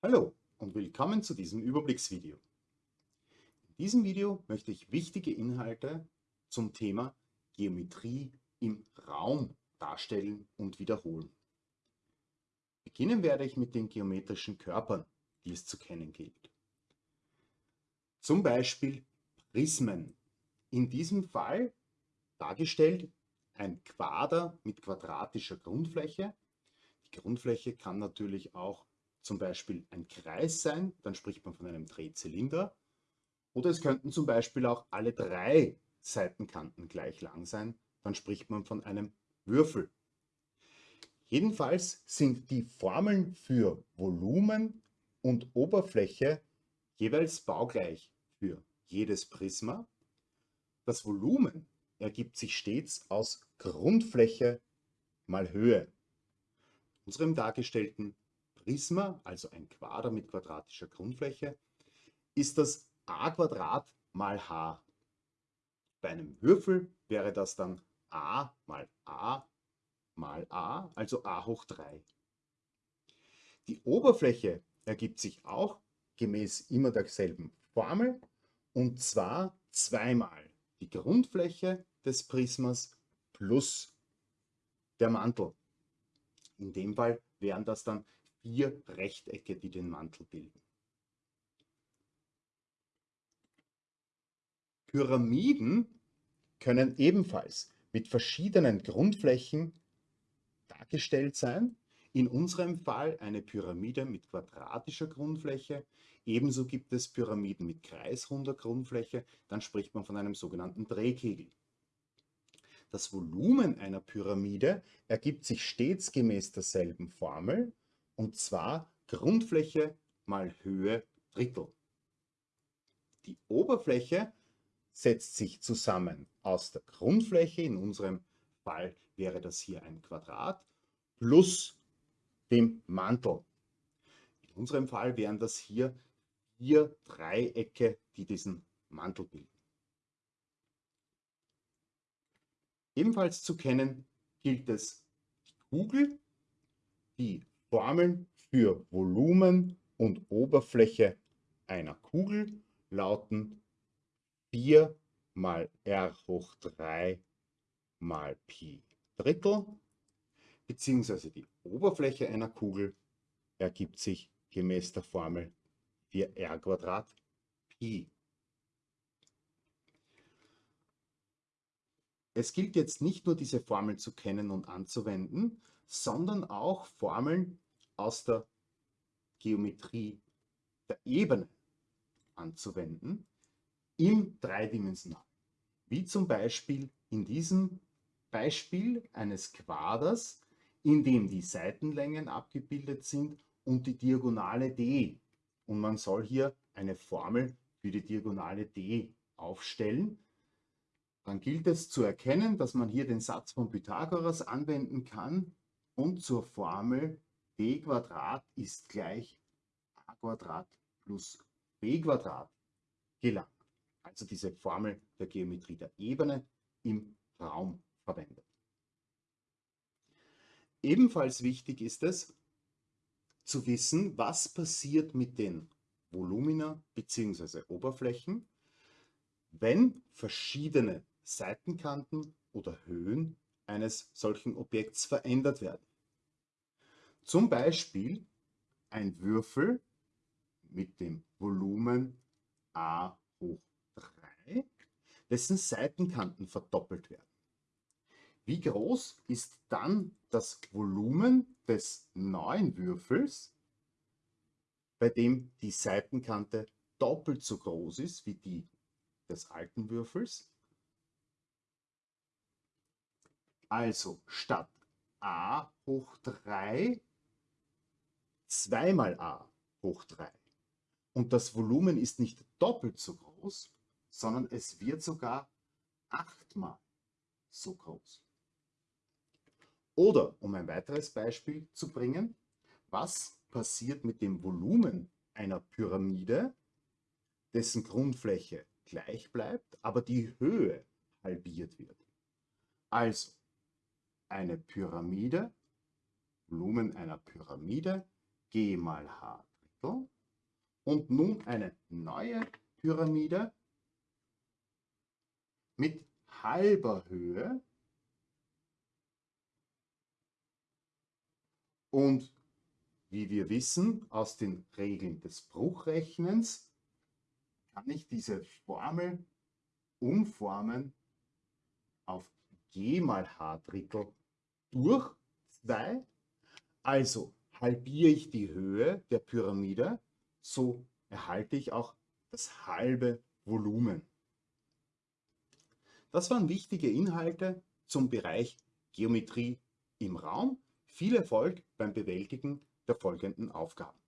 Hallo und willkommen zu diesem Überblicksvideo. In diesem Video möchte ich wichtige Inhalte zum Thema Geometrie im Raum darstellen und wiederholen. Beginnen werde ich mit den geometrischen Körpern, die es zu kennen gilt. Zum Beispiel Prismen. In diesem Fall dargestellt ein Quader mit quadratischer Grundfläche. Die Grundfläche kann natürlich auch zum Beispiel ein Kreis sein, dann spricht man von einem Drehzylinder. Oder es könnten zum Beispiel auch alle drei Seitenkanten gleich lang sein, dann spricht man von einem Würfel. Jedenfalls sind die Formeln für Volumen und Oberfläche jeweils baugleich für jedes Prisma. Das Volumen ergibt sich stets aus Grundfläche mal Höhe. Unserem dargestellten Prisma, also ein Quader mit quadratischer Grundfläche, ist das a Quadrat mal h. Bei einem Würfel wäre das dann a mal a mal a, also a hoch 3. Die Oberfläche ergibt sich auch gemäß immer derselben Formel und zwar zweimal die Grundfläche des Prismas plus der Mantel. In dem Fall wären das dann vier Rechtecke, die den Mantel bilden. Pyramiden können ebenfalls mit verschiedenen Grundflächen dargestellt sein. In unserem Fall eine Pyramide mit quadratischer Grundfläche. Ebenso gibt es Pyramiden mit kreisrunder Grundfläche. Dann spricht man von einem sogenannten Drehkegel. Das Volumen einer Pyramide ergibt sich stets gemäß derselben Formel und zwar Grundfläche mal Höhe Drittel. Die Oberfläche setzt sich zusammen aus der Grundfläche, in unserem Fall wäre das hier ein Quadrat, plus dem Mantel. In unserem Fall wären das hier vier Dreiecke, die diesen Mantel bilden. Ebenfalls zu kennen gilt es die Kugel, die Formeln für Volumen und Oberfläche einer Kugel lauten 4 mal r hoch 3 mal Pi Drittel, beziehungsweise die Oberfläche einer Kugel ergibt sich gemäß der Formel 4r Quadrat Pi. Es gilt jetzt nicht nur diese Formel zu kennen und anzuwenden, sondern auch Formeln aus der Geometrie der Ebene anzuwenden im Dreidimensionalen. Wie zum Beispiel in diesem Beispiel eines Quaders, in dem die Seitenlängen abgebildet sind und die Diagonale d. Und man soll hier eine Formel für die Diagonale d aufstellen dann gilt es zu erkennen, dass man hier den Satz von Pythagoras anwenden kann und zur Formel b ist gleich a plus b gelangt. Also diese Formel der Geometrie der Ebene im Raum verwendet. Ebenfalls wichtig ist es zu wissen, was passiert mit den Volumina bzw. Oberflächen, wenn verschiedene Seitenkanten oder Höhen eines solchen Objekts verändert werden. Zum Beispiel ein Würfel mit dem Volumen a hoch 3, dessen Seitenkanten verdoppelt werden. Wie groß ist dann das Volumen des neuen Würfels, bei dem die Seitenkante doppelt so groß ist wie die des alten Würfels? Also statt a hoch 3 zweimal a hoch 3. Und das Volumen ist nicht doppelt so groß, sondern es wird sogar achtmal so groß. Oder, um ein weiteres Beispiel zu bringen, was passiert mit dem Volumen einer Pyramide, dessen Grundfläche gleich bleibt, aber die Höhe halbiert wird? Also, eine Pyramide, Volumen einer Pyramide, G mal H Drittel und nun eine neue Pyramide mit halber Höhe und wie wir wissen aus den Regeln des Bruchrechnens, kann ich diese Formel umformen auf g mal h Drittel durch 2. Also halbiere ich die Höhe der Pyramide, so erhalte ich auch das halbe Volumen. Das waren wichtige Inhalte zum Bereich Geometrie im Raum. Viel Erfolg beim Bewältigen der folgenden Aufgaben.